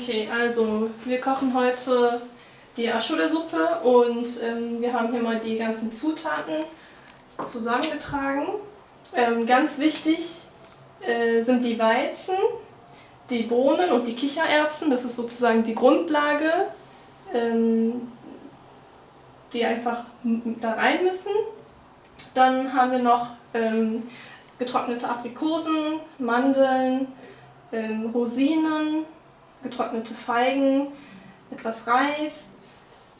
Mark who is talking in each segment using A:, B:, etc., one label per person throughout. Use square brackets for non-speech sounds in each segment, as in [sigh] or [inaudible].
A: Okay, also wir kochen heute die Aschule-Suppe und ähm, wir haben hier mal die ganzen Zutaten zusammengetragen. Ähm, ganz wichtig äh, sind die Weizen, die Bohnen und die Kichererbsen. Das ist sozusagen die Grundlage, ähm, die einfach da rein müssen. Dann haben wir noch ähm, getrocknete Aprikosen, Mandeln, ähm, Rosinen, getrocknete Feigen, etwas Reis,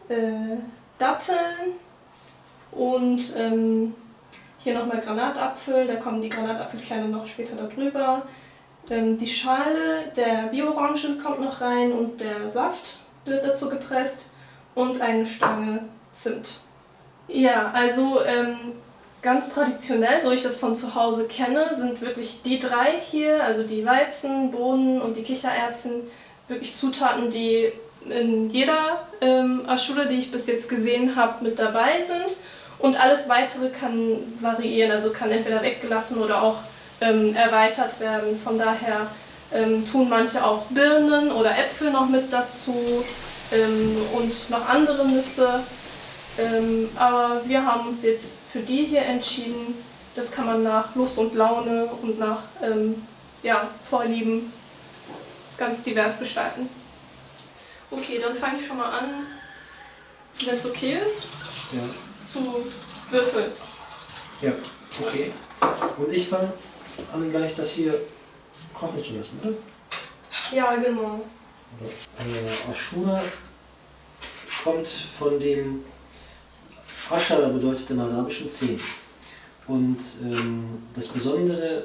A: äh, Datteln und ähm, hier nochmal Granatapfel, da kommen die Granatapfelkerne noch später darüber. Ähm, die Schale der Bio-Orange kommt noch rein und der Saft wird dazu gepresst und eine Stange Zimt. Ja, also ähm, ganz traditionell, so ich das von zu Hause kenne, sind wirklich die drei hier, also die Weizen, Bohnen und die Kichererbsen, wirklich Zutaten, die in jeder ähm, Aschule, die ich bis jetzt gesehen habe, mit dabei sind. Und alles weitere kann variieren, also kann entweder weggelassen oder auch ähm, erweitert werden. Von daher ähm, tun manche auch Birnen oder Äpfel noch mit dazu ähm, und noch andere Nüsse. Ähm, aber wir haben uns jetzt für die hier entschieden. Das kann man nach Lust und Laune und nach ähm, ja, Vorlieben ganz divers gestalten. Okay, dann fange ich schon mal an, wenn es okay ist,
B: ja.
A: zu würfeln.
B: Ja, okay. Und ich fange an, gleich das hier kochen zu lassen, oder?
A: Ja, genau.
B: Äh, Ashura kommt von dem Ashara bedeutet im Arabischen zehn. Und ähm, das Besondere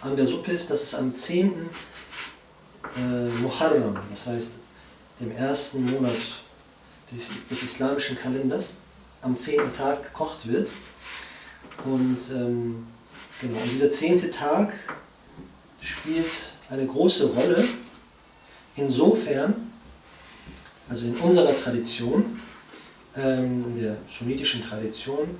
B: an der Suppe ist, dass es am 10. Äh, Muharram, das heißt dem ersten Monat des, des islamischen Kalenders, am 10. Tag gekocht wird. Und ähm, genau, und dieser zehnte Tag spielt eine große Rolle, insofern, also in unserer Tradition, ähm, der sunnitischen Tradition,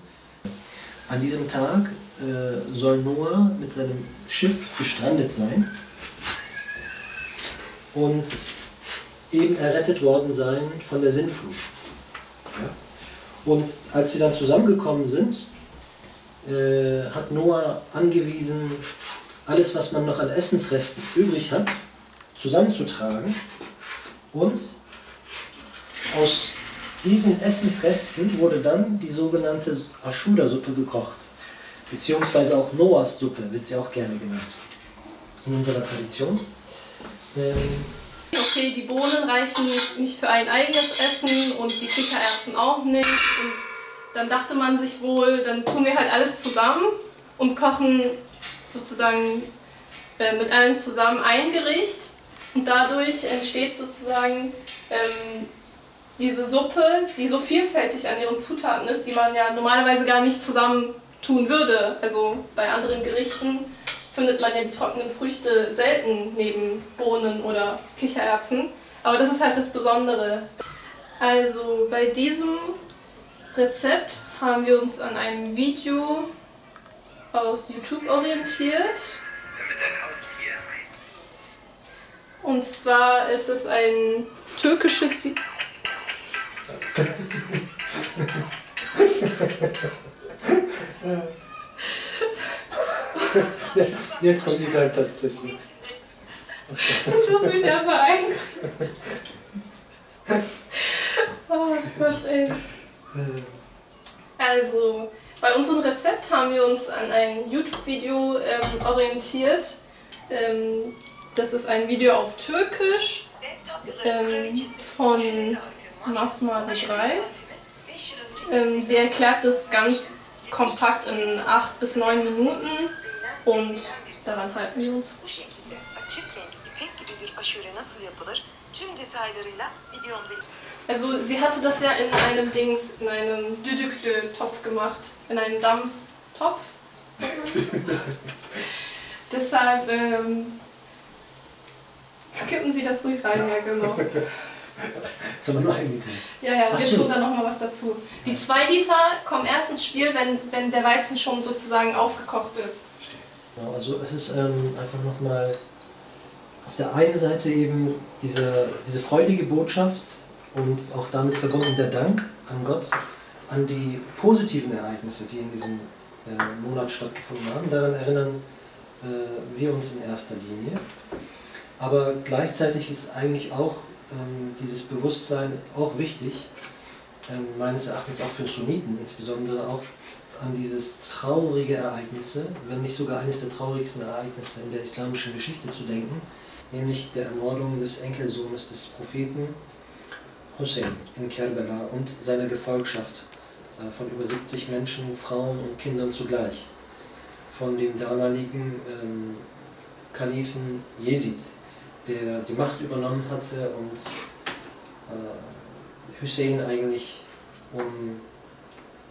B: an diesem Tag äh, soll Noah mit seinem Schiff gestrandet sein und eben errettet worden sein von der Sintflut. Ja. Und als sie dann zusammengekommen sind, äh, hat Noah angewiesen, alles, was man noch an Essensresten übrig hat, zusammenzutragen und aus diesen Essensresten wurde dann die sogenannte Ashuda-Suppe gekocht. Beziehungsweise auch Noahs Suppe wird sie auch gerne genannt. In unserer Tradition. Ähm
A: okay, die Bohnen reichen nicht für ein eigenes Essen und die Kichererbsen auch nicht. Und dann dachte man sich wohl, dann tun wir halt alles zusammen und kochen sozusagen äh, mit allen zusammen ein Gericht. Und dadurch entsteht sozusagen ähm, diese Suppe, die so vielfältig an ihren Zutaten ist, die man ja normalerweise gar nicht zusammen tun würde. Also bei anderen Gerichten findet man ja die trockenen Früchte selten neben Bohnen oder Kichererbsen. Aber das ist halt das Besondere. Also bei diesem Rezept haben wir uns an einem Video aus YouTube orientiert. Und zwar ist es ein türkisches Video. [laughs]
B: Jetzt kommt die Geiltatssession.
A: Ich muss mich erstmal einkriegen. Oh Gott, ey. Also, bei unserem Rezept haben wir uns an ein YouTube-Video ähm, orientiert. Ähm, das ist ein Video auf Türkisch ähm, von Masma 3. Ähm, sie erklärt das ganz kompakt in 8 bis 9 Minuten und daran halten wir uns. Also sie hatte das ja in einem Dings, in einem Düdüklö-Topf gemacht, in einem Dampftopf. [laughs] Deshalb ähm, kippen Sie das ruhig rein, ja genau.
B: Jetzt haben wir nur ein Liter.
A: Ja, ja, Ach wir tun da nochmal was dazu. Die zwei Liter kommen erst ins Spiel, wenn, wenn der Weizen schon sozusagen aufgekocht ist.
B: Genau, also es ist ähm, einfach nochmal auf der einen Seite eben diese, diese freudige Botschaft und auch damit verbunden der Dank an Gott, an die positiven Ereignisse, die in diesem äh, Monat stattgefunden haben. Daran erinnern äh, wir uns in erster Linie. Aber gleichzeitig ist eigentlich auch ähm, dieses Bewusstsein auch wichtig, ähm, meines Erachtens auch für Sunniten, insbesondere auch an dieses traurige Ereignisse, wenn nicht sogar eines der traurigsten Ereignisse in der islamischen Geschichte zu denken, nämlich der Ermordung des Enkelsohnes des Propheten Hussein in Kerbela und seiner Gefolgschaft äh, von über 70 Menschen, Frauen und Kindern zugleich, von dem damaligen ähm, Kalifen Jesid, der die Macht übernommen hatte und äh, Hussein eigentlich um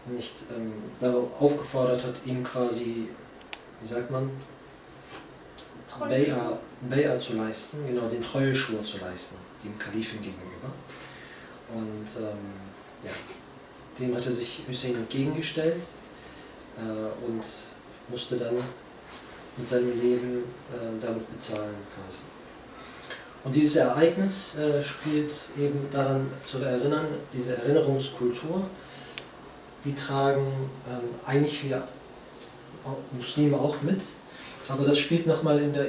B: nicht ähm, darauf aufgefordert hat, ihm quasi, wie sagt man, Bay'a zu leisten, genau den Treueschwur zu leisten, dem Kalifen gegenüber. Und ähm, ja, dem hatte sich Hussein entgegengestellt äh, und musste dann mit seinem Leben äh, damit bezahlen quasi. Und dieses Ereignis äh, spielt eben daran zu erinnern, diese Erinnerungskultur, die tragen ähm, eigentlich wir Muslime auch mit, aber das spielt nochmal in der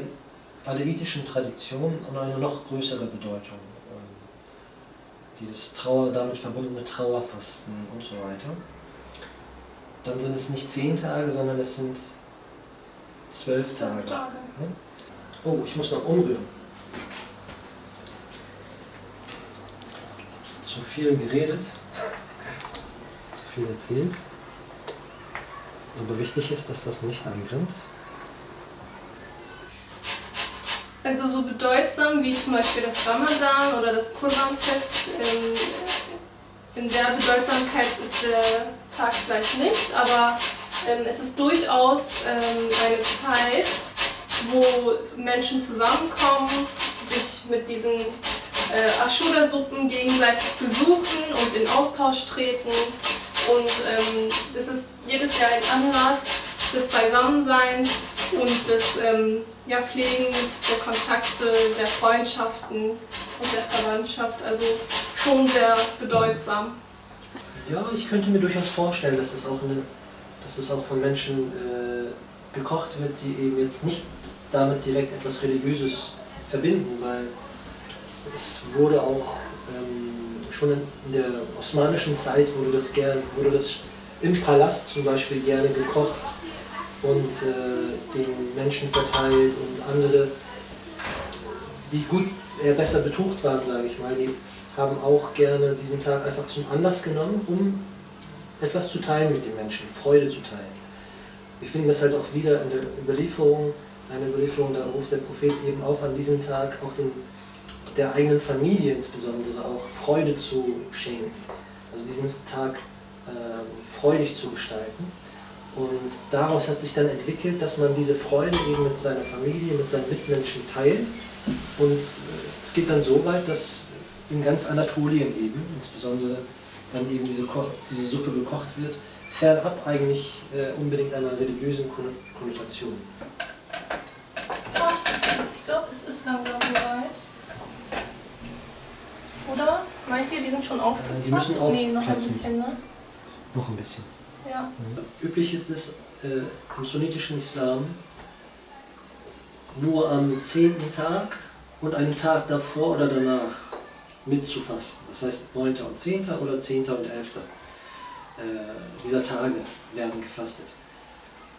B: alevitischen Tradition eine noch größere Bedeutung. Ähm, dieses Trauer, damit verbundene Trauerfasten und so weiter. Dann sind es nicht zehn Tage, sondern es sind zwölf Tage. Tage. Oh, ich muss noch umrühren. Zu viel geredet, viel erzählt. Aber wichtig ist, dass das nicht anbrennt.
A: Also so bedeutsam wie zum Beispiel das Ramadan oder das Kurbanfest, in, in der Bedeutsamkeit ist der Tag vielleicht nicht, aber ähm, es ist durchaus ähm, eine Zeit, wo Menschen zusammenkommen, sich mit diesen äh, Ashura-Suppen gegenseitig besuchen und in Austausch treten. Und ähm, es ist jedes Jahr ein Anlass des Beisammenseins und des ähm, ja, Pflegens der Kontakte, der Freundschaften und der Verwandtschaft. Also schon sehr bedeutsam.
B: Ja, ich könnte mir durchaus vorstellen, dass es auch, eine, auch von Menschen äh, gekocht wird, die eben jetzt nicht damit direkt etwas Religiöses verbinden, weil es wurde auch ähm, schon in der osmanischen Zeit wurde das, gern, wurde das im Palast zum Beispiel gerne gekocht und äh, den Menschen verteilt und andere, die gut, äh, besser betucht waren, sage ich mal, die haben auch gerne diesen Tag einfach zum Anlass genommen, um etwas zu teilen mit den Menschen, Freude zu teilen. Wir finden das halt auch wieder in der Überlieferung, eine Überlieferung, da ruft der Prophet eben auf, an diesem Tag auch den, der eigenen Familie insbesondere auch Freude zu schenken. Also diesen Tag äh, freudig zu gestalten. Und daraus hat sich dann entwickelt, dass man diese Freude eben mit seiner Familie, mit seinen Mitmenschen teilt. Und äh, es geht dann so weit, dass in ganz Anatolien eben, insbesondere dann eben diese, Koch, diese Suppe gekocht wird, fernab eigentlich äh, unbedingt einer religiösen Konnotation.
A: Ich glaube, es ist langsam soweit. Oder? Meint ihr, die sind schon aufgeplatzt?
B: Äh, die müssen aufplatzen.
A: Nee, noch ein bisschen, ne?
B: Noch ein bisschen.
A: Ja.
B: Üblich ist es äh, im sunnitischen Islam nur am zehnten Tag und einen Tag davor oder danach mitzufasten. Das heißt 9. und 10. oder 10. und 11. Äh, dieser Tage werden gefastet.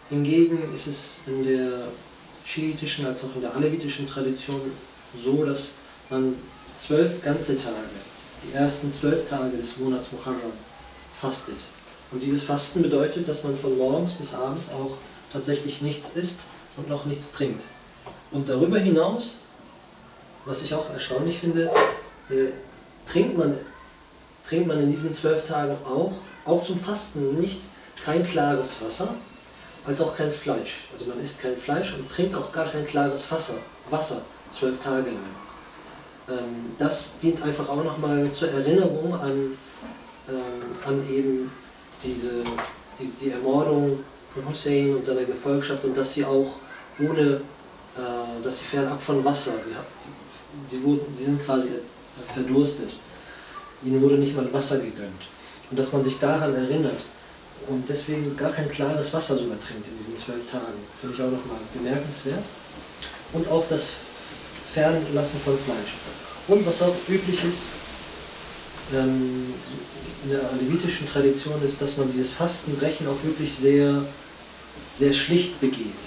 B: Hingegen ist es in der schiitischen als auch in der alevitischen Tradition so, dass man zwölf ganze Tage, die ersten zwölf Tage des Monats Muharram, fastet. Und dieses Fasten bedeutet, dass man von morgens bis abends auch tatsächlich nichts isst und noch nichts trinkt. Und darüber hinaus, was ich auch erstaunlich finde, äh, trinkt, man, trinkt man in diesen zwölf Tagen auch, auch zum Fasten, nichts, kein klares Wasser, als auch kein Fleisch. Also man isst kein Fleisch und trinkt auch gar kein klares Wasser, Wasser zwölf Tage lang. Ähm, das dient einfach auch nochmal zur Erinnerung an, ähm, an eben diese, die, die Ermordung von Hussein und seiner Gefolgschaft und dass sie auch ohne äh, dass sie fernab von Wasser, sie, sie, wurden, sie sind quasi verdurstet. Ihnen wurde nicht mal Wasser gegönnt. Und dass man sich daran erinnert und deswegen gar kein klares Wasser sogar trinkt in diesen zwölf Tagen, finde ich auch nochmal bemerkenswert. Und auch das Fernlassen von Fleisch. Und was auch üblich ist, ähm, in der levitischen Tradition ist, dass man dieses Fastenbrechen auch wirklich sehr, sehr schlicht begeht.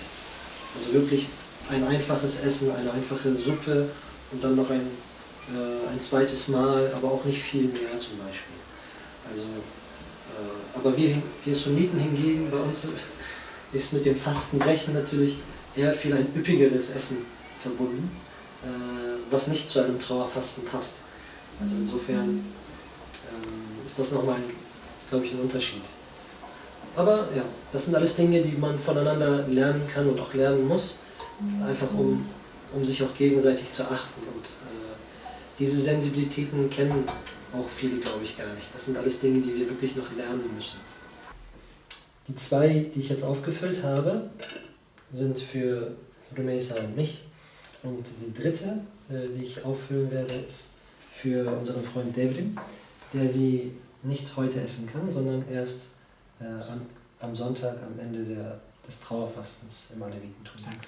B: Also wirklich ein einfaches Essen, eine einfache Suppe und dann noch ein, äh, ein zweites Mal, aber auch nicht viel mehr zum Beispiel. Also, äh, aber wir, wir Sunniten hingegen, bei uns ist mit dem Fastenbrechen natürlich eher viel ein üppigeres Essen verbunden, was nicht zu einem Trauerfasten passt. Also insofern ähm, ist das nochmal, glaube ich, ein Unterschied. Aber ja, das sind alles Dinge, die man voneinander lernen kann und auch lernen muss, einfach um, um sich auch gegenseitig zu achten. Und äh, diese Sensibilitäten kennen auch viele, glaube ich, gar nicht. Das sind alles Dinge, die wir wirklich noch lernen müssen. Die zwei, die ich jetzt aufgefüllt habe, sind für Rumesa und mich. Und die dritte, äh, die ich auffüllen werde, ist für unseren Freund David der sie nicht heute essen kann, sondern erst äh, am, Sonntag am Ende der, des Trauerfastens im Alevitentum. Danke.